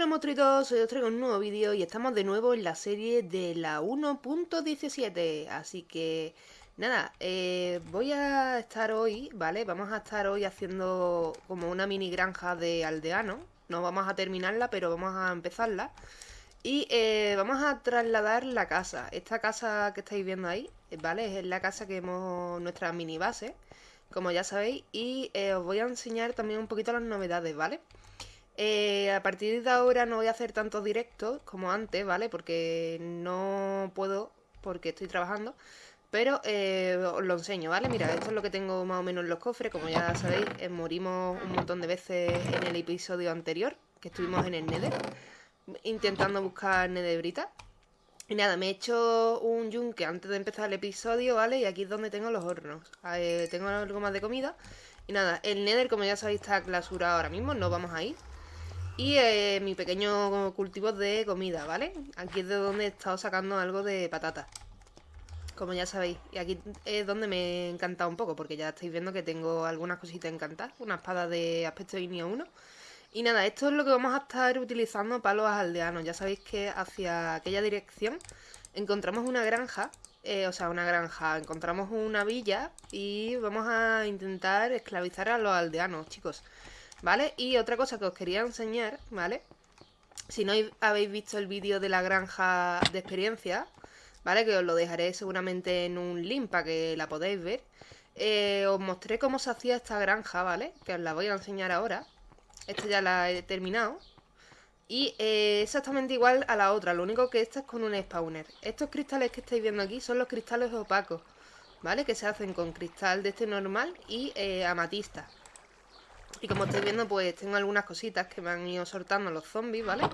Bueno, monstruitos, hoy os traigo un nuevo vídeo y estamos de nuevo en la serie de la 1.17 Así que, nada, eh, voy a estar hoy, ¿vale? Vamos a estar hoy haciendo como una mini granja de aldeano No vamos a terminarla, pero vamos a empezarla. Y eh, vamos a trasladar la casa. Esta casa que estáis viendo ahí, ¿vale? Es la casa que hemos, nuestra mini base Como ya sabéis. Y eh, os voy a enseñar también un poquito las novedades, vale eh, a partir de ahora no voy a hacer tantos directos como antes, ¿vale? Porque no puedo, porque estoy trabajando. Pero eh, os lo enseño, ¿vale? Mira, esto es lo que tengo más o menos en los cofres. Como ya sabéis, eh, morimos un montón de veces en el episodio anterior, que estuvimos en el Nether, intentando buscar Netherbrita. Y nada, me he hecho un yunque antes de empezar el episodio, ¿vale? Y aquí es donde tengo los hornos. tengo algo más de comida. Y nada, el Nether, como ya sabéis, está clausurado ahora mismo, no vamos a ir. Y eh, mi pequeño cultivo de comida, ¿vale? Aquí es de donde he estado sacando algo de patata. Como ya sabéis. Y aquí es donde me he encantado un poco, porque ya estáis viendo que tengo algunas cositas encantadas. Una espada de aspecto INIO 1. Y nada, esto es lo que vamos a estar utilizando para los aldeanos. Ya sabéis que hacia aquella dirección encontramos una granja. Eh, o sea, una granja. Encontramos una villa y vamos a intentar esclavizar a los aldeanos, chicos. ¿Vale? Y otra cosa que os quería enseñar, ¿vale? Si no habéis visto el vídeo de la granja de experiencia, ¿vale? Que os lo dejaré seguramente en un link para que la podáis ver. Eh, os mostré cómo se hacía esta granja, ¿vale? Que os la voy a enseñar ahora. Esta ya la he terminado. Y eh, exactamente igual a la otra, lo único que esta es con un spawner. Estos cristales que estáis viendo aquí son los cristales opacos, ¿vale? Que se hacen con cristal de este normal y eh, amatista. Y como estáis viendo, pues tengo algunas cositas que me han ido soltando los zombies, ¿vale?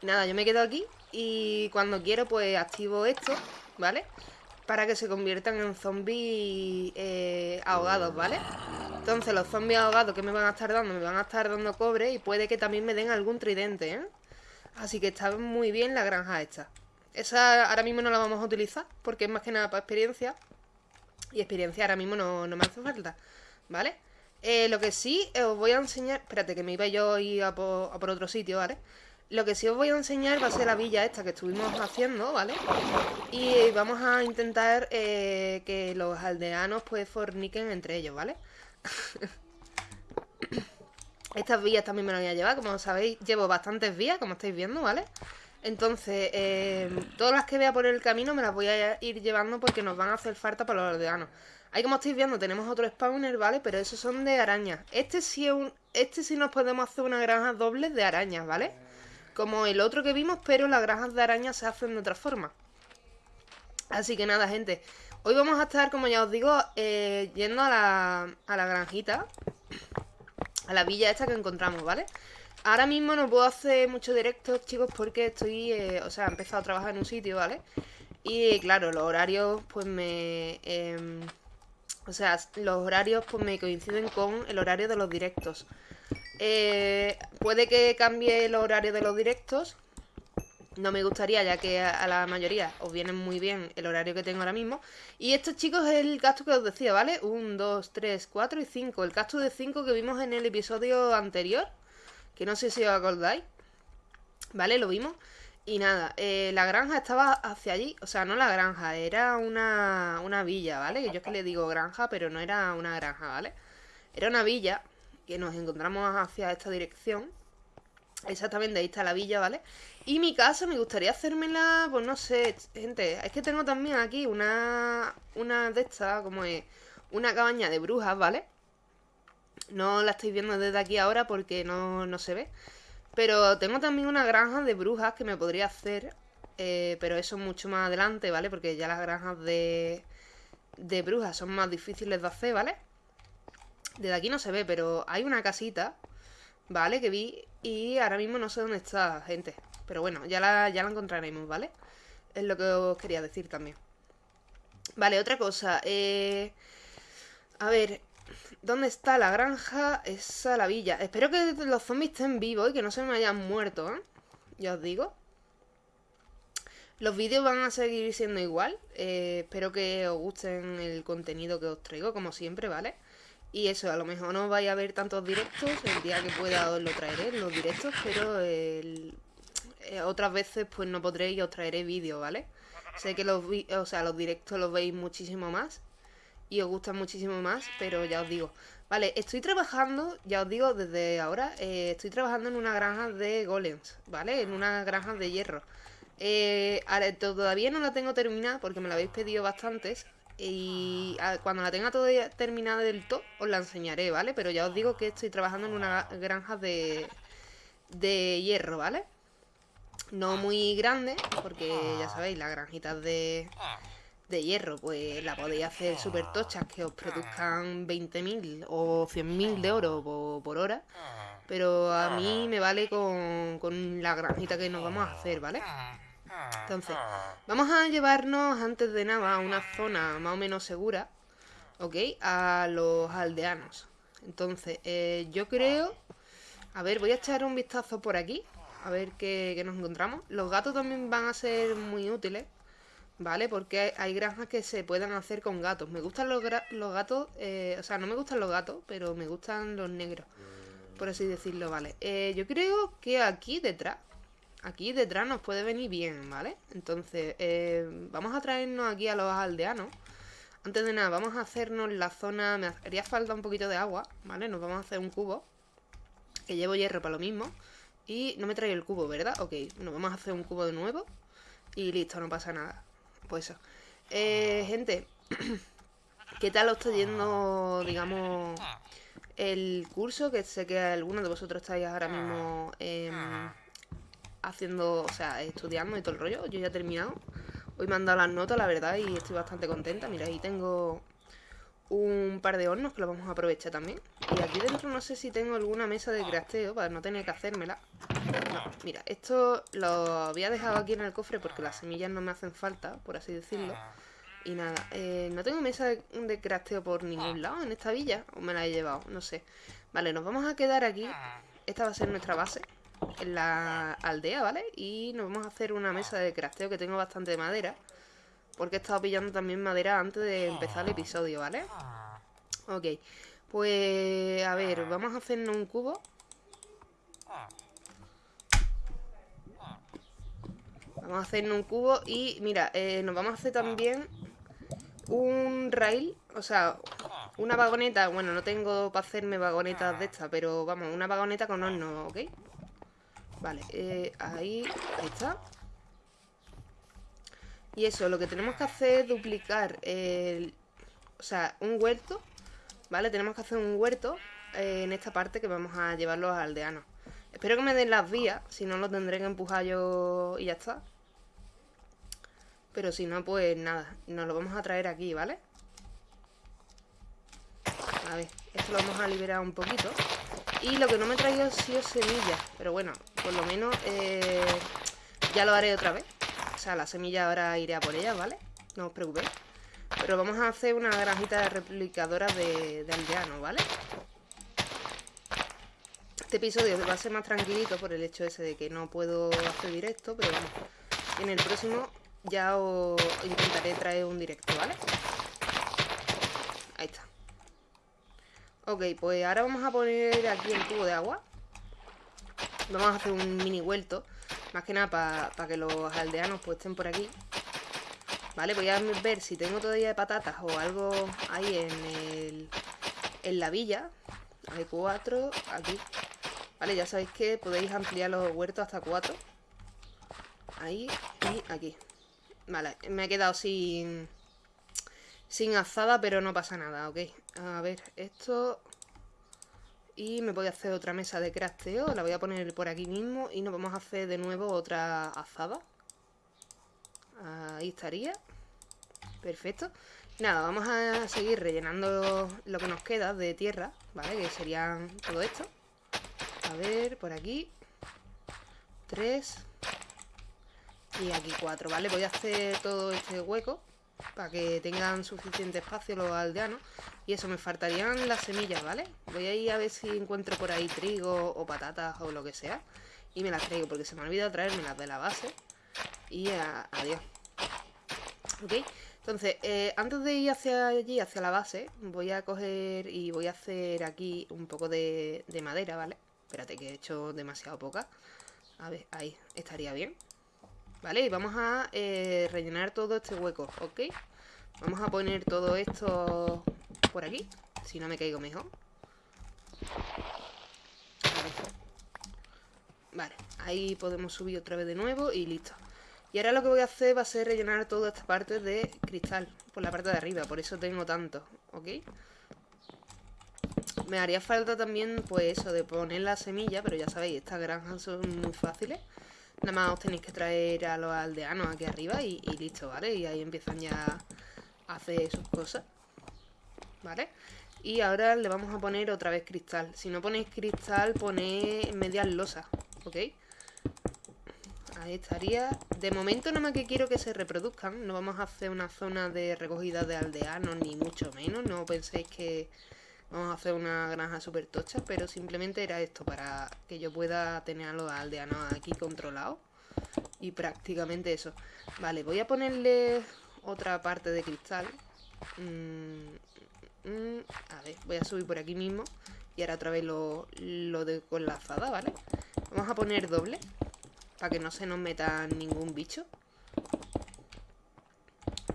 Y nada, yo me quedo aquí y cuando quiero, pues activo esto, ¿vale? Para que se conviertan en zombies eh, ahogados, ¿vale? Entonces los zombies ahogados que me van a estar dando, me van a estar dando cobre y puede que también me den algún tridente, ¿eh? Así que está muy bien la granja esta. Esa ahora mismo no la vamos a utilizar porque es más que nada para experiencia. Y experiencia ahora mismo no, no me hace falta, ¿vale? Eh, lo que sí eh, os voy a enseñar... Espérate, que me iba yo a ir a por, otro sitio, ¿vale? Lo que sí os voy a enseñar va a ser la villa esta que estuvimos haciendo, ¿vale? Y vamos a intentar eh, que los aldeanos pues forniquen entre ellos, ¿vale? Estas vías también me las voy a llevar, como sabéis, llevo bastantes vías, como estáis viendo, ¿vale? Entonces, todas las que vea por el camino me las voy a ir llevando porque nos van a hacer falta para los aldeanos. Ahí como estáis viendo tenemos otro spawner, ¿vale? Pero esos son de arañas. Este sí, es un, este sí nos podemos hacer una granja doble de arañas, ¿vale? Como el otro que vimos, pero las granjas de arañas se hacen de otra forma. Así que nada, gente. Hoy vamos a estar, como ya os digo, eh, yendo a la, a la granjita. A la villa esta que encontramos, ¿vale? Ahora mismo no puedo hacer mucho directos, chicos, porque estoy... Eh, o sea, he empezado a trabajar en un sitio, ¿vale? Y claro, los horarios, pues me... Em, o sea, los horarios pues me coinciden con el horario de los directos. Eh, puede que cambie el horario de los directos. No me gustaría, ya que a, la mayoría os viene muy bien el horario que tengo ahora mismo. Y esto, chicos, es el gasto que os decía, ¿vale? 1, 2, 3, 4 y 5. El gasto de 5 que vimos en el episodio anterior. Que no sé si os acordáis. ¿Vale? Lo vimos. Y nada, eh, la granja estaba hacia allí, o sea, no la granja, era una, una villa, ¿vale? Que yo es que le digo granja, pero no era una granja, ¿vale? Era una villa que nos encontramos hacia esta dirección. Exactamente, ahí está la villa, ¿vale? Y mi casa me gustaría hacérmela, pues no sé, gente, es que tengo también aquí una, una de estas, como es, una cabaña de brujas, ¿vale? No la estáis viendo desde aquí ahora porque no, no se ve. Pero tengo también una granja de brujas que me podría hacer. Eh, pero eso mucho más adelante, ¿vale? Porque ya las granjas de, de brujas son más difíciles de hacer, ¿vale? Desde aquí no se ve, pero hay una casita, ¿vale? Que vi y ahora mismo no sé dónde está, gente. Pero bueno, ya la, ya la encontraremos, ¿vale? Es lo que os quería decir también. Vale, otra cosa. Eh... A ver, ¿Dónde está la granja? Esa la villa. Espero que los zombies estén vivos y que no se me hayan muerto, ¿eh? Ya os digo. Los vídeos van a seguir siendo igual. Eh, espero que os gusten el contenido que os traigo, como siempre, ¿vale? Y eso, a lo mejor no vais a ver tantos directos. El día que pueda os lo traeré, los directos. Pero eh, otras veces pues no podré y os traeré vídeos, ¿vale? Sé que los, o sea, los directos los veis muchísimo más y os gustan muchísimo más, pero ya os digo. Vale, estoy trabajando, ya os digo desde ahora, eh, estoy trabajando en una granja de golems, ¿vale? En una granja de hierro. Eh, todavía no la tengo terminada porque me la habéis pedido bastantes. Y cuando la tenga toda terminada del todo, os la enseñaré, ¿vale? Pero ya os digo que estoy trabajando en una granja de, de hierro, ¿vale? No muy grande, porque ya sabéis, las granjitas de, de hierro, pues la podéis hacer súper tochas que os produzcan 20.000 o 100.000 de oro por, por, hora. Pero a mí me vale con, con la granjita que nos vamos a hacer, ¿vale? Entonces, vamos a llevarnos antes de nada a una zona más o menos segura, ¿ok? A los aldeanos. Entonces, eh, yo creo... A ver, voy a echar un vistazo por aquí, a ver qué, nos encontramos. Los gatos también van a ser muy útiles, ¿vale? Porque hay, granjas que se puedan hacer con gatos. Me gustan los, los gatos, eh, o sea, no me gustan los gatos, pero me gustan los negros, por así decirlo, ¿vale? Eh, yo creo que aquí detrás aquí detrás nos puede venir bien, ¿vale? Entonces, eh, vamos a traernos aquí a los aldeanos. Antes de nada, vamos a hacernos la zona... Me haría falta un poquito de agua, ¿vale? Nos vamos a hacer un cubo. Que llevo hierro para lo mismo. Y no me trae el cubo, ¿verdad? Ok, nos vamos a hacer un cubo de nuevo. Y listo, no pasa nada. Pues eso. Eh, gente, ¿qué tal os está yendo, digamos, el curso? Que sé que algunos de vosotros estáis ahora mismo... en haciendo, o sea, estudiando y todo el rollo. Yo ya he terminado. Hoy me han dado las notas, la verdad, y estoy bastante contenta. Mira, ahí tengo un par de hornos que los vamos a aprovechar también. Y aquí dentro no sé si tengo alguna mesa de crafteo para no tener que hacérmela. mira, esto lo había dejado aquí en el cofre porque las semillas no me hacen falta, por así decirlo. Y nada, eh, no tengo mesa de, de crafteo por ningún lado en esta villa. O me la he llevado, no sé. Vale, nos vamos a quedar aquí. Esta va a ser nuestra base en la aldea, ¿vale? Y nos vamos a hacer una mesa de crafteo que tengo bastante madera. Porque he estado pillando también madera antes de empezar el episodio, ¿vale? Ok, pues a ver, vamos a hacernos un cubo. Vamos a hacernos un cubo y mira, eh, nos vamos a hacer también un rail, o sea, una vagoneta. Bueno, no tengo para hacerme vagonetas de estas, pero vamos, una vagoneta con horno, ¿ok? Vale, eh, ahí, está. Y eso, lo que tenemos que hacer es duplicar el... O sea, un huerto, ¿vale? Tenemos que hacer un huerto eh, en esta parte que vamos a llevar los aldeanos. Espero que me den las vías, si no lo tendré que empujar yo y ya está. Pero si no, pues nada, nos lo vamos a traer aquí, ¿vale? A ver, esto lo vamos a liberar un poquito. Y lo que no me he traído ha sido semillas. Pero bueno, por lo menos eh, ya lo haré otra vez. O sea, la semilla ahora iré a por ella, ¿vale? No os preocupéis. Pero vamos a hacer una granjita de replicadoras de, de aldeanos, ¿vale? Este episodio va a ser más tranquilito por el hecho ese de que no puedo hacer directo, pero bueno, en el próximo ya os intentaré traer un directo, ¿vale? Ahí está. Ok, pues ahora vamos a poner aquí el tubo de agua. Vamos a hacer un mini vuelto. Más que nada para que los aldeanos pues estén por aquí. Vale, voy a ver si tengo todavía patatas o algo ahí en, el, en la villa. Hay cuatro aquí. Vale, ya sabéis que podéis ampliar los huertos hasta cuatro. Ahí y aquí. Vale, me he quedado sin sin azada, pero no pasa nada, ok. A ver, esto... Y me voy a hacer otra mesa de crafteo, la voy a poner por aquí mismo y nos vamos a hacer de nuevo otra azada. Ahí estaría. Perfecto. Nada, vamos a seguir rellenando lo que nos queda de tierra, ¿vale? Que serían todo esto. A ver, por aquí. Tres. Y aquí cuatro, ¿vale? Voy a hacer todo este hueco para que tengan suficiente espacio los aldeanos. Y eso, me faltarían las semillas, ¿vale? Voy a ir a ver si encuentro por ahí trigo o patatas o lo que sea. Y me las traigo, porque se me ha olvidado traerme las de la base. Y adiós. ¿Ok? Entonces, eh, antes de ir hacia allí, hacia la base, voy a coger y voy a hacer aquí un poco de madera, ¿vale? Espérate que he hecho demasiado poca. A ver, ahí, estaría bien ¿Vale? Y vamos a eh, rellenar todo este hueco, ¿ok? Vamos a poner todo esto por aquí Si no me caigo mejor Vale, ahí podemos subir otra vez de nuevo y listo Y ahora lo que voy a hacer va a ser rellenar toda esta parte de cristal Por la parte de arriba, por eso tengo tanto, ¿ok? Me haría falta también, pues eso, de poner la semilla Pero ya sabéis, estas granjas son muy fáciles Nada más os tenéis que traer a los aldeanos aquí arriba y, listo, ¿vale? Y ahí empiezan ya a hacer sus cosas ¿Vale? Y ahora le vamos a poner otra vez cristal Si no ponéis cristal, ponéis medias losas ¿Ok? Ahí estaría De momento nada más que quiero que se reproduzcan No vamos a hacer una zona de recogida de aldeanos Ni mucho menos No penséis que vamos a hacer una granja súper tocha, pero simplemente era esto, para que yo pueda tener a los aldeanos aquí controlados. Y prácticamente eso. Vale, voy a ponerle otra parte de cristal. Mm, mm, a ver, voy a subir por aquí mismo. Y ahora otra vez lo, lo de con la azada, ¿vale? Vamos a poner doble. Para que no se nos meta ningún bicho.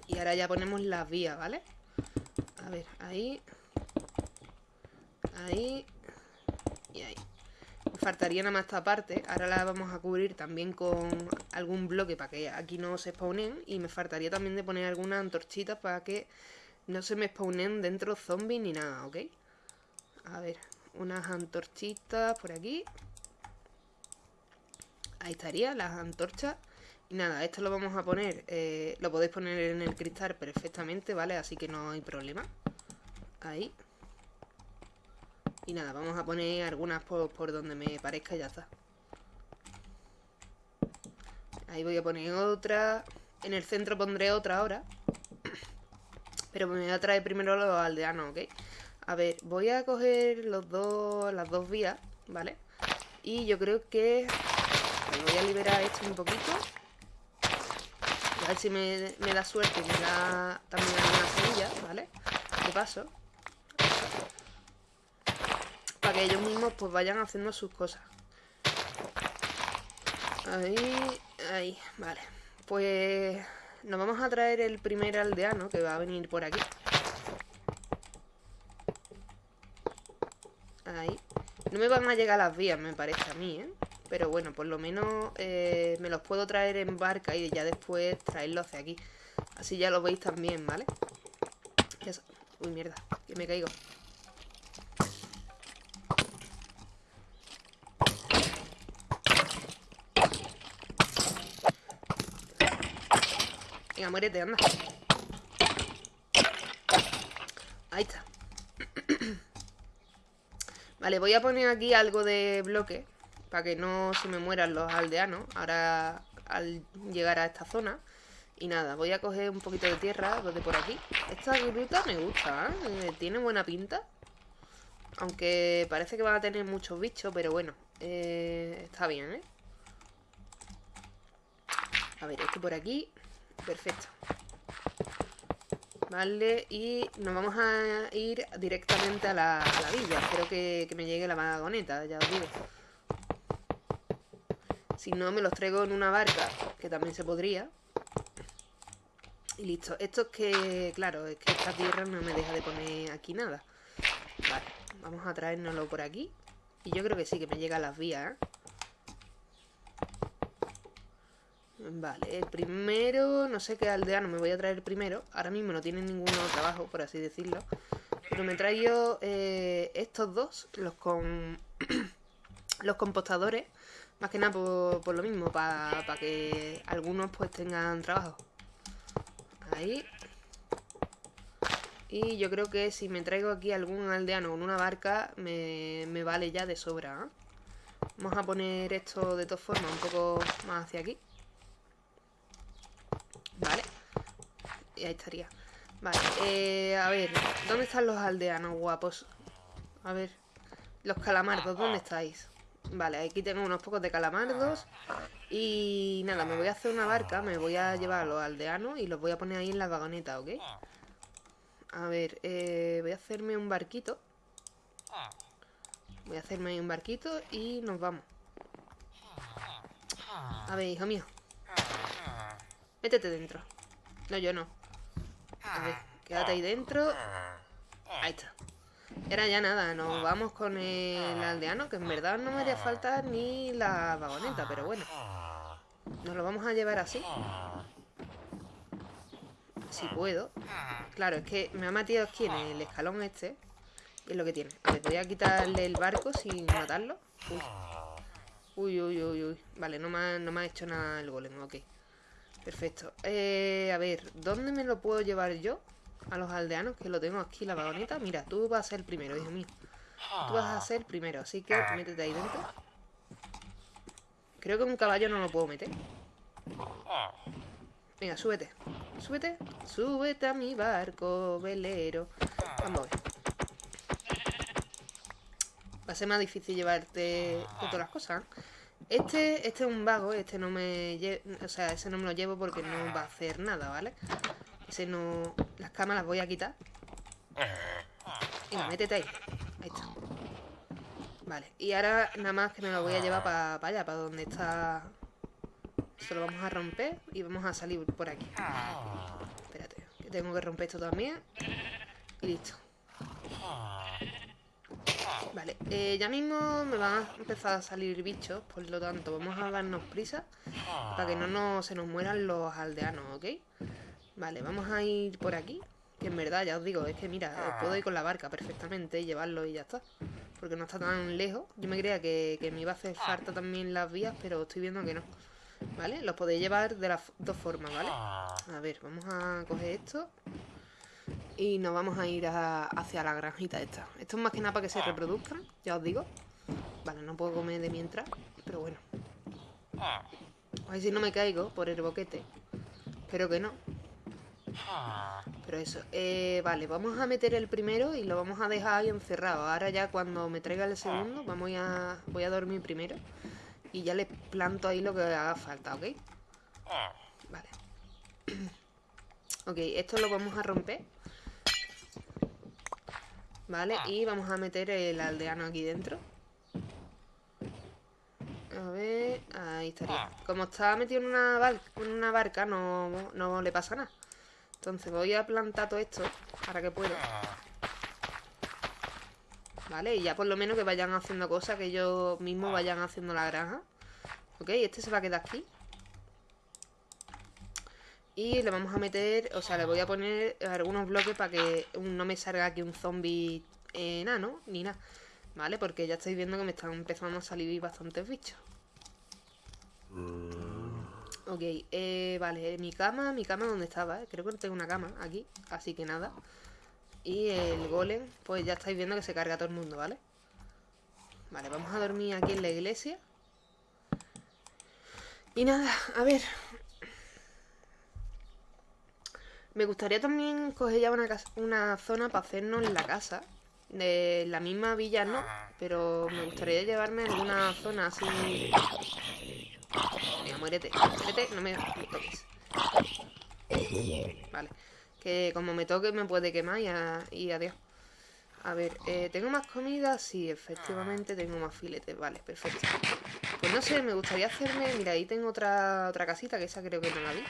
Y ahora ya ponemos las vías, ¿vale? A ver, ahí Ahí. Y ahí. Me faltaría nada más esta parte. Ahora la vamos a cubrir también con algún bloque para que aquí no se spawnen. Y me faltaría también de poner algunas antorchitas para que no se me spawnen dentro zombies ni nada, ¿ok? A ver, unas antorchitas por aquí. Ahí estaría, las antorchas. Y nada, esto lo vamos a poner, eh, lo podéis poner en el cristal perfectamente, ¿vale? Así que no hay problema. Ahí. Y nada, vamos a poner algunas por, donde me parezca y ya está. Ahí voy a poner otra. En el centro pondré otra ahora. Pero me voy a traer primero los aldeanos, ¿ok? A ver, voy a coger los dos, las dos vías, ¿vale? Y yo creo que... voy a liberar esto un poquito. A ver si me, me da suerte y me da también alguna semilla, ¿vale? De paso ellos mismos pues vayan haciendo sus cosas. Ahí, ahí, vale. Pues nos vamos a traer el primer aldeano que va a venir por aquí. Ahí. No me van a llegar las vías, me parece a mí, ¿eh? Pero bueno, por lo menos eh, me los puedo traer en barca y ya después traerlos hacia aquí. Así ya lo veis también, ¿vale? Uy, mierda, que me caigo. Venga, muérete, anda. Ahí está. vale, voy a poner aquí algo de bloque para que no se me mueran los aldeanos ahora al llegar a esta zona. Y nada, voy a coger un poquito de tierra de por aquí. Esta gruta me gusta, ¿eh? Tiene buena pinta. Aunque parece que va a tener muchos bichos, pero bueno, eh, está bien, ¿eh? A ver, esto por aquí. Perfecto. Vale, y nos vamos a ir directamente a la, villa. Espero que, me llegue la vagoneta, ya os digo. Si no, me los traigo en una barca, que también se podría. Y listo. Esto es que, claro, es que esta tierra no me deja de poner aquí nada. Vale, vamos a traérnoslo por aquí. Y yo creo que sí, que me llega a las vías, ¿eh? Vale, el primero, no sé qué aldeano me voy a traer primero. Ahora mismo no tienen ningún trabajo, por así decirlo. Pero me traigo eh, estos dos, los con los compostadores. Más que nada por, lo mismo, para que algunos pues tengan trabajo. Ahí. Y yo creo que si me traigo aquí algún aldeano con una barca, me, me vale ya de sobra. ¿eh? Vamos a poner esto de todas formas un poco más hacia aquí. Vale. Y ahí estaría. Vale, eh, a ver, ¿dónde están los aldeanos guapos? A ver, los calamardos, ¿dónde estáis? Vale, aquí tengo unos pocos de calamardos Y nada, me voy a hacer una barca Me voy a llevar a los aldeanos Y los voy a poner ahí en la vagoneta, ¿ok? A ver, eh, voy a hacerme un barquito Voy a hacerme un barquito Y nos vamos A ver, hijo mío. Métete dentro. No, yo no. A ver, quédate ahí dentro. Ahí está. Era ya nada, nos vamos con el aldeano, que en verdad no me haría falta ni la vagoneta, pero bueno. Nos lo vamos a llevar así. Si puedo. Claro, es que me ha metido aquí en el escalón este. Y es lo que tiene. A ver, voy a quitarle el barco sin matarlo. Uy, uy, uy, uy. Vale, no me no me ha hecho nada el golem, ok. Perfecto. Eh, a ver, ¿dónde me lo puedo llevar yo? A los aldeanos, que lo tengo aquí, la vagoneta. Mira, tú vas a ser el primero, hijo mío. Tú vas a ser el primero, así que métete ahí dentro. Creo que un caballo no lo puedo meter. Venga, súbete. Súbete. Súbete a mi barco, velero. Vamos a ver. Va a ser más difícil llevarte todas las cosas. Este, este es un vago, este no me o sea, ese no me lo llevo porque no va a hacer nada, ¿vale? Ese no... Las camas las voy a quitar. Venga, métete ahí. Ahí está. Vale, y ahora nada más que me lo voy a llevar para allá, para donde está... Esto lo vamos a romper y vamos a salir por aquí. Espérate, que tengo que romper esto también. Y listo. Vale, eh, ya mismo me van a empezar a salir bichos, por lo tanto vamos a darnos prisa para que no se nos mueran los aldeanos, ¿ok? Vale, vamos a ir por aquí, que en verdad ya os digo, es que mira, puedo ir con la barca perfectamente y llevarlo y ya está. Porque no está tan lejos. Yo me creía que, que me iba a hacer falta también las vías, pero estoy viendo que no. ¿Vale? Los podéis llevar de las dos formas, ¿vale? A ver, vamos a coger esto. Y nos vamos a ir hacia la granjita esta. Esto es más que nada para que se reproduzcan, ya os digo. Vale, no puedo comer de mientras, pero bueno. A ver si no me caigo por el boquete. Espero que no. Pero eso, eh, vale, vamos a meter el primero y lo vamos a dejar ahí encerrado. Ahora ya cuando me traiga el segundo, vamos a, voy a dormir primero. Y ya le planto ahí lo que haga falta, ¿ok? Vale. ok, esto lo vamos a romper. Vale, y vamos a meter el aldeano aquí dentro. A ver, ahí estaría. Como está metido en una, en una barca, no, no le pasa nada. Entonces voy a plantar todo esto para que pueda. Vale, y ya por lo menos que vayan haciendo cosas, que ellos mismos vayan haciendo la granja. Ok, este se va a quedar aquí. Y le vamos a meter, o sea, le voy a poner algunos bloques para que no me salga aquí un zombie enano, ni nada. ¿Vale? Porque ya estáis viendo que me están empezando a salir bastantes bichos. Ok, eh, vale, mi cama, mi cama donde estaba, eh? creo que no tengo una cama aquí, así que nada. Y el golem, pues ya estáis viendo que se carga todo el mundo, ¿vale? Vale, vamos a dormir aquí en la iglesia. Y nada, a ver. Me gustaría también coger ya una, una zona para hacernos la casa. De la misma villa no, pero me gustaría llevarme alguna zona así Venga, muérete, muérete, no me, toques. Vale. Que como me toque me puede quemar y, adiós. A ver, eh, ¿tengo más comida? Sí, efectivamente tengo más filetes. Vale, perfecto. Pues no sé, me gustaría hacerme... Mira, ahí tengo otra, otra casita, que esa creo que no la vi.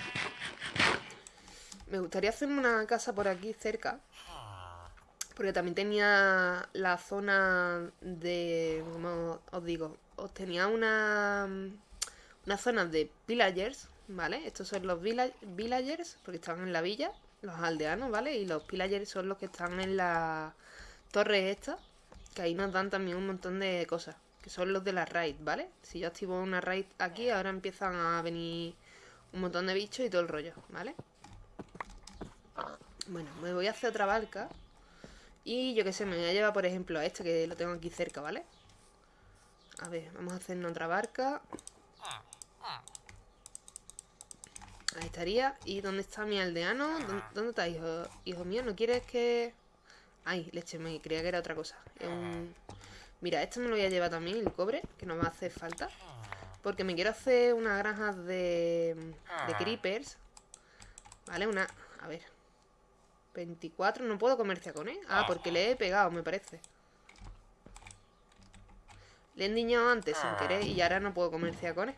Me gustaría hacerme una casa por aquí cerca. Porque también tenía la zona de... ¿Cómo os digo? Os tenía una una zona de villagers, ¿vale? Estos son los villagers, porque están en la villa, los aldeanos, ¿vale? Y los villagers son los que están en la torre esta, que ahí nos dan también un montón de cosas, que son los de la raid, ¿vale? Si yo activo una raid aquí, ahora empiezan a venir un montón de bichos y todo el rollo, ¿vale? Bueno, me voy a hacer otra barca. Y yo qué sé, me voy a llevar, por ejemplo, a este que lo tengo aquí cerca, ¿vale? A ver, vamos a hacer otra barca. Ahí estaría. ¿Y dónde está mi aldeano? ¿Dónde, está, hijo, hijo mío? ¿No quieres que...? Ay, leche, me creía que era otra cosa. Mira, esto me lo voy a llevar también, el cobre, que no me hace falta. Porque me quiero hacer una granja de, de creepers. ¿Vale? Una... A ver. 24, no puedo comerciar con él. Ah, porque le he pegado, me parece. Le he endiñado antes sin querer y ahora no puedo comerciar con él.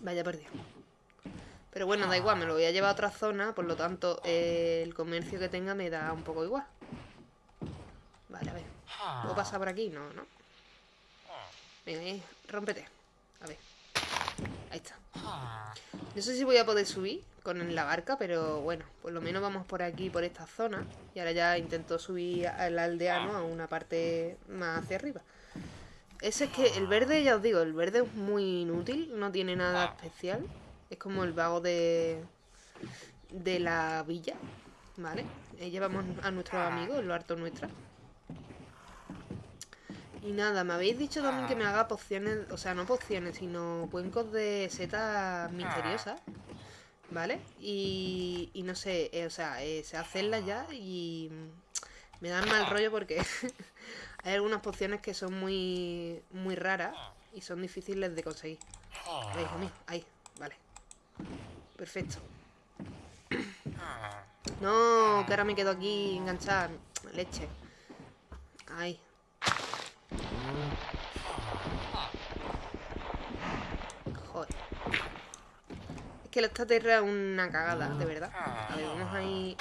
Vaya perdido. Pero bueno, da igual, me lo voy a llevar a otra zona, por lo tanto, eh, el comercio que tenga me da un poco igual. Vale, a ver. ¿Puedo pasar por aquí? No, no. Venga, ahí, rómpete. A ver. Ahí está. No sé si voy a poder subir con la barca, pero bueno, por lo menos vamos por aquí, por esta zona. Y ahora ya intento subir al aldeano a una parte más hacia arriba. Ese es que el verde, ya os digo, el verde es muy inútil, no tiene nada especial. Es como el vago de, de la villa, ¿vale? Llevamos a nuestros amigos, el lo harto nuestra. Y nada, me habéis dicho también que me haga pociones, o sea, no pociones, sino cuencos de setas misteriosas, ¿vale? Y, y no sé, eh, o sea, eh, sé hacerlas ya y me dan mal rollo porque hay algunas pociones que son muy, muy raras y son difíciles de conseguir. Ahí, vale. Perfecto. No, que ahora me quedo aquí enganchada. Leche. Ahí, Es que esta tierra es una cagada, de verdad. A ver, vamos ahí...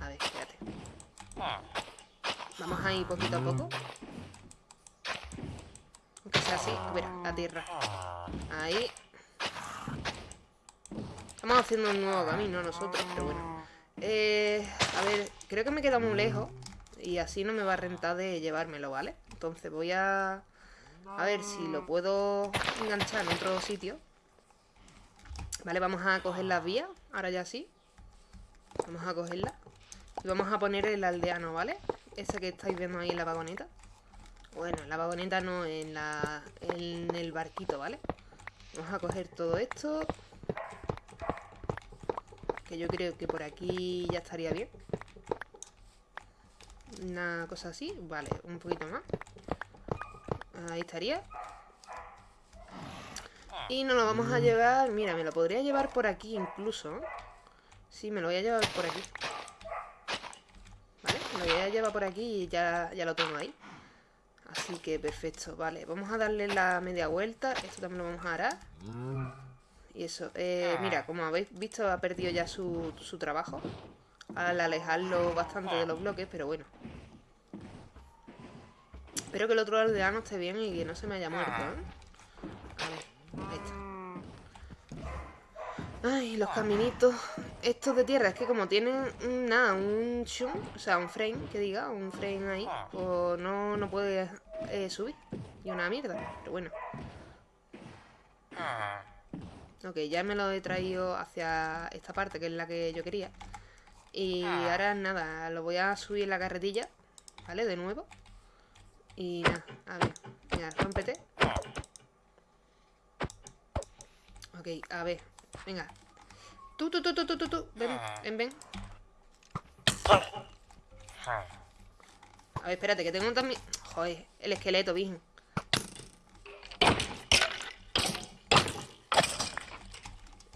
A ver, espérate. Vamos ahí poquito a poco. Aunque sea así. Mira, la tierra. Ahí. Estamos haciendo un nuevo camino nosotros, pero bueno. Eh, a ver, creo que me queda muy lejos. Y así no me va a rentar de llevármelo, ¿vale? Entonces voy a... A ver si lo puedo enganchar en otro sitio. Vale, vamos a coger las vías. Ahora ya sí. Vamos a cogerla. Y vamos a poner el aldeano, ¿vale? Ese que estáis viendo ahí en la vagoneta. Bueno, en la vagoneta no, en, la, en el barquito, ¿vale? Vamos a coger todo esto. Que yo creo que por aquí ya estaría bien. Una cosa así. Vale, un poquito más. Ahí estaría. Y nos lo vamos a llevar... Mira, me lo podría llevar por aquí incluso. Sí, me lo voy a llevar por aquí. Vale, me lo voy a llevar por aquí y ya, ya lo tengo ahí. Así que perfecto, vale. Vamos a darle la media vuelta. Esto también lo vamos a arar. Y eso, eh, mira, como habéis visto, ha perdido ya su, su trabajo. Al alejarlo bastante de los bloques, pero bueno. Espero que el otro aldeano esté bien y que no se me haya muerto, ¿eh? A ver, ahí está. Ay, los caminitos estos de tierra, es que como tienen nada, un shun, o sea, un frame, que diga, un frame ahí, pues no, no puede eh, subir. Y una mierda, pero bueno. Ok, ya me lo he traído hacia esta parte, que es la que yo quería. Y ahora nada, lo voy a subir en la carretilla, ¿vale? De nuevo. Y nada, a ver, mira, rompete. Ok, a ver, venga. Tú, tú, tú, tú, tú, tú, tú. Ven, ven, ven. A ver, espérate, que tengo también... Joder, el esqueleto, virgen.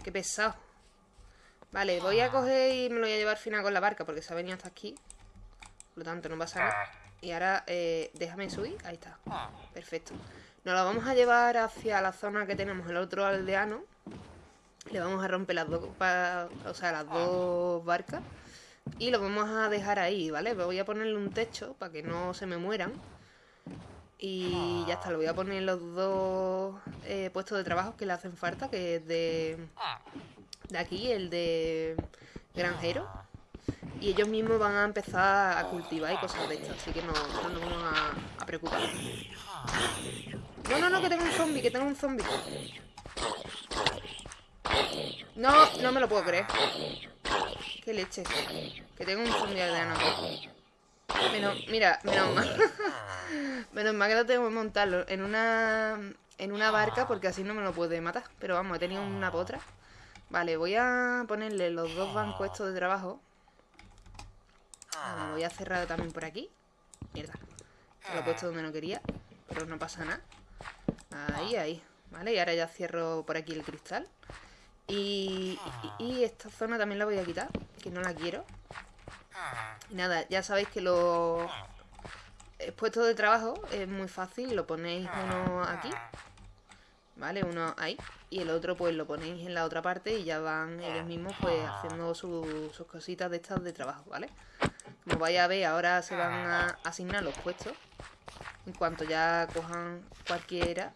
Qué pesado. Vale, voy a coger y me lo voy a llevar al final con la barca porque se ha venido hasta aquí. Por lo tanto, no pasa nada. Y ahora, eh, déjame subir. Ahí está. Perfecto. Nos lo vamos a llevar hacia la zona que tenemos el otro aldeano. Le vamos a romper las dos, o sea, las dos barcas. Y lo vamos a dejar ahí, ¿vale? Voy a ponerle un techo para que no se me mueran. Y ya está, le voy a poner los dos eh, puestos de trabajo que le hacen falta, que es de, de aquí, el de granjero y ellos mismos van a empezar a cultivar y cosas de estas, así que no, no nos vamos a, a, preocupar. No, no, no, que tengo un zombie, que tengo un zombie. No, no me lo puedo creer. Qué leche. Que tengo un zombie aldeano. Menos, mira, menos mal. menos mal que lo tengo que montarlo en una, en una barca porque así no me lo puede matar. Pero vamos, he tenido una potra. Vale, voy a ponerle los dos bancos estos de trabajo voy a cerrar también por aquí. Mierda. lo he puesto donde no quería. Pero no pasa nada. Ahí, ahí. Vale, y ahora ya cierro por aquí el cristal. Y, esta zona también la voy a quitar, que no la quiero. Nada, ya sabéis que los puestos de trabajo es muy fácil. Lo ponéis uno aquí. ¿vale? Uno ahí y el otro pues lo ponéis en la otra parte y ya van ellos mismos pues haciendo sus cositas de estas de trabajo, ¿vale? Como vais a ver, ahora se van a asignar los puestos en cuanto ya cojan cualquiera.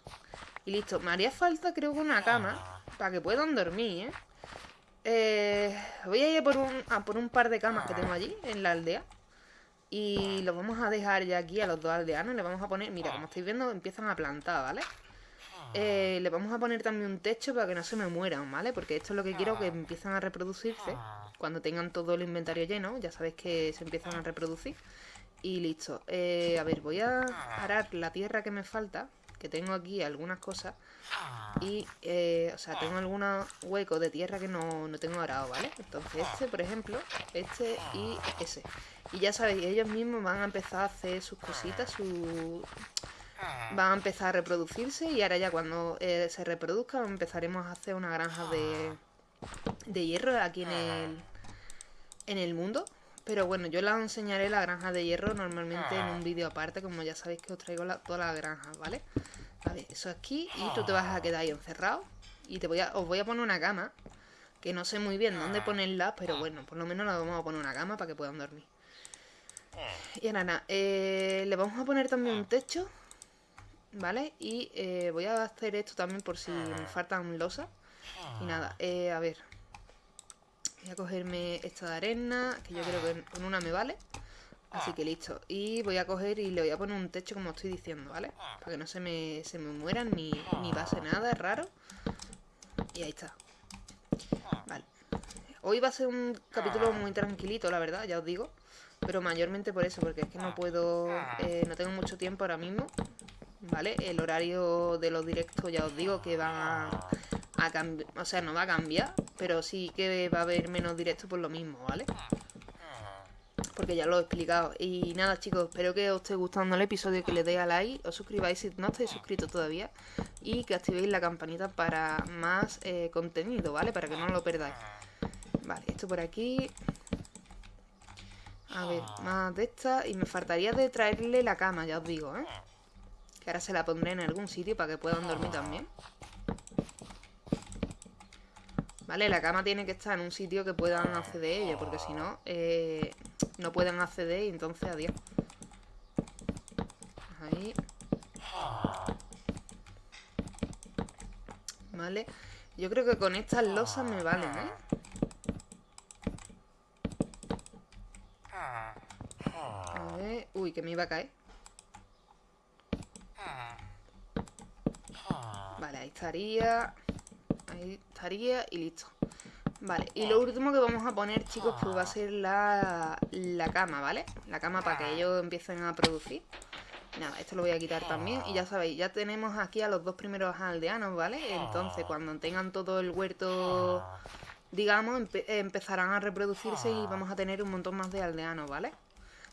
Y listo, me haría falta creo que una cama para que puedan dormir, ¿eh? eh voy a ir por un, a por un par de camas que tengo allí en la aldea. Y los vamos a dejar ya aquí a los dos aldeanos. Le vamos a poner, mira, como estáis viendo, empiezan a plantar, ¿vale? Eh, le vamos a poner también un techo para que no se me mueran, ¿vale? Porque esto es lo que quiero, que empiezan a reproducirse. Cuando tengan todo el inventario lleno, ya sabéis que se empiezan a reproducir. Y listo. Eh, a ver, voy a arar la tierra que me falta, que tengo aquí algunas cosas. Y, eh, o sea, tengo algunos huecos de tierra que no, no tengo arado, ¿vale? Entonces este, por ejemplo, este y ese. Y ya sabéis, ellos mismos van a empezar a hacer sus cositas, su van a empezar a reproducirse y ahora ya cuando eh, se reproduzcan empezaremos a hacer una granja de, de hierro aquí en el, en el mundo. Pero bueno, yo les enseñaré la granja de hierro normalmente en un vídeo aparte, como ya sabéis que os traigo la, todas las granjas, ¿vale? A ver, eso aquí y tú te vas a quedar ahí encerrado y te voy a, os voy a poner una cama, que no sé muy bien dónde ponerla, pero bueno, por lo menos la vamos a poner una cama para que puedan dormir. Y ahora nada, eh, le vamos a poner también un techo ¿vale? Y eh, voy a hacer esto también por si me faltan losas. Y nada, eh, a ver. Voy a cogerme esta de arena, que yo creo que con una me vale. Así que listo. Y voy a coger y le voy a poner un techo como estoy diciendo, ¿vale? Para que no se me, se me mueran ni, ni pase nada, es raro. Y ahí está. Vale. Hoy va a ser un capítulo muy tranquilito, la verdad, ya os digo. Pero mayormente por eso, porque es que no puedo... Eh, no tengo mucho tiempo ahora mismo. ¿Vale? El horario de los directos ya os digo que va a, cambiar, o sea, no va a cambiar, pero sí que va a haber menos directos por lo mismo, ¿vale? Porque ya lo he explicado. Y nada, chicos, espero que os esté gustando el episodio, que le deis a like, os suscribáis si no estáis suscritos todavía y que activéis la campanita para más eh, contenido, ¿vale? Para que no lo perdáis. Vale, esto por aquí. A ver, más de esta. Y me faltaría de traerle la cama, ya os digo, ¿eh? Que ahora se la pondré en algún sitio para que puedan dormir también. Vale, la cama tiene que estar en un sitio que puedan acceder ella, porque si no, eh, no pueden acceder y entonces adiós. Ahí. Vale. Yo creo que con estas losas me valen, ¿eh? A ver... Uy, que me iba a caer. Vale, ahí estaría. Ahí estaría y listo. Vale, y lo último que vamos a poner, chicos, pues va a ser la, la cama, ¿vale? La cama para que ellos empiecen a producir. Nada, esto lo voy a quitar también. Y ya sabéis, ya tenemos aquí a los dos primeros aldeanos, ¿vale? Entonces, cuando tengan todo el huerto, digamos, empezarán a reproducirse y vamos a tener un montón más de aldeanos, ¿vale?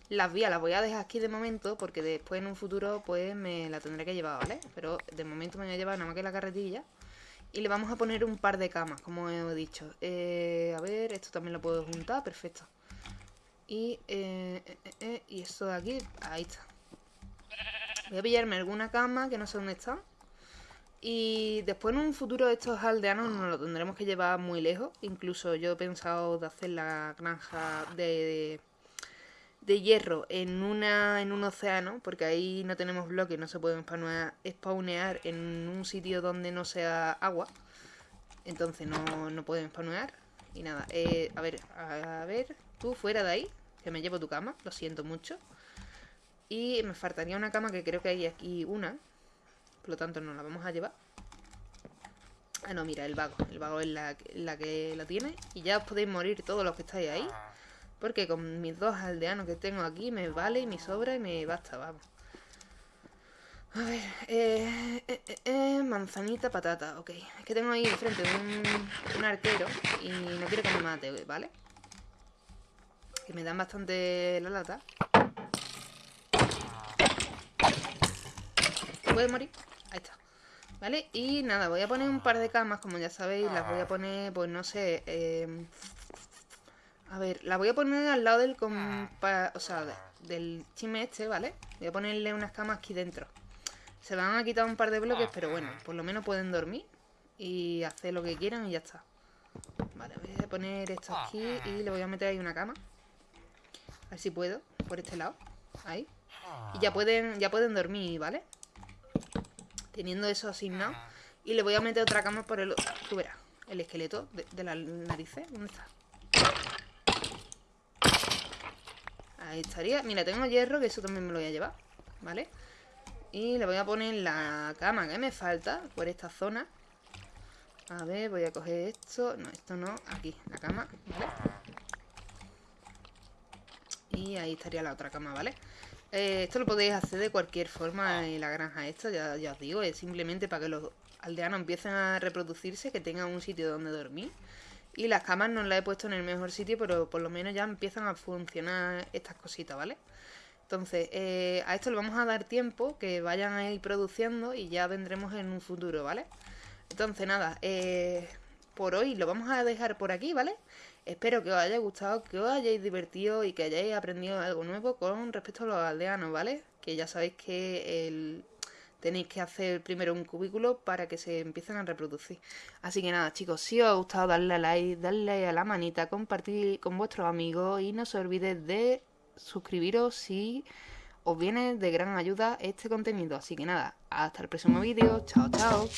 Las vías las voy a dejar aquí de momento porque después en un futuro pues me la tendré que llevar, ¿vale? Pero de momento me voy a llevar nada más que la carretilla. Y le vamos a poner un par de camas, como he dicho. Eh, a ver, esto también lo puedo juntar, perfecto. Y, eh, eh, y esto de aquí, ahí está. Voy a pillarme alguna cama que no sé dónde está. Y después en un futuro estos aldeanos nos lo tendremos que llevar muy lejos. Incluso yo he pensado de hacer la granja de de hierro en, una, en un océano, porque ahí no tenemos bloques, no se pueden spawnear en un sitio donde no sea agua. Entonces no, no pueden spawnear. Y nada, eh, a ver, a ver, tú fuera de ahí, que me llevo tu cama, lo siento mucho. Y me faltaría una cama que creo que hay aquí una. Por lo tanto no la vamos a llevar. Ah, no, mira, el vago. El vago es la, la que la tiene. Y ya os podéis morir todos los que estáis ahí. Porque con mis dos aldeanos que tengo aquí me vale y me sobra y me basta, vamos. A ver, eh, eh, eh, manzanita, patata, ok. Es que tengo ahí enfrente un, un arquero y no quiero que me mate, ¿vale? Que me dan bastante la lata. ¿Puede morir? Ahí está. ¿Vale? Y nada, voy a poner un par de camas, como ya sabéis, las voy a poner, pues no sé, a ver, la voy a poner al lado del compa... O sea, del chime este, ¿vale? Voy a ponerle unas camas aquí dentro. Se van a quitar un par de bloques, pero bueno, por lo menos pueden dormir y hacer lo que quieran y ya está. Vale, voy a poner esto aquí y le voy a meter ahí una cama. A ver si puedo, por este lado. Ahí. Y ya pueden, ya pueden dormir, ¿vale? Teniendo eso asignado. Y le voy a meter otra cama por el... Tú verás, el esqueleto de, de las narices. ¿Dónde está? Ahí estaría. Mira, tengo hierro, que eso también me lo voy a llevar. ¿Vale? Y le voy a poner la cama que me falta por esta zona. A ver, voy a coger esto. No, esto no. Aquí, la cama, ¿vale? Y ahí estaría la otra cama, ¿vale? Eh, esto lo podéis hacer de cualquier forma en la granja esta, ya, ya os digo. Es simplemente para que los aldeanos empiecen a reproducirse, que tengan un sitio donde dormir. Y las camas no las he puesto en el mejor sitio, pero por lo menos ya empiezan a funcionar estas cositas, ¿vale? Entonces, eh, a esto le vamos a dar tiempo, que vayan a ir produciendo y ya vendremos en un futuro, ¿vale? Entonces, nada, eh, por hoy lo vamos a dejar por aquí, ¿vale? Espero que os haya gustado, que os hayáis divertido y que hayáis aprendido algo nuevo con respecto a los aldeanos, ¿vale? Que ya sabéis que el, tenéis que hacer primero un cubículo para que se empiecen a reproducir. Así que nada, chicos, si os ha gustado, darle a like, darle a la manita, compartir con vuestros amigos y no se olvidéis de suscribiros si os viene de gran ayuda este contenido. Así que nada, hasta el próximo vídeo. Chao, chao.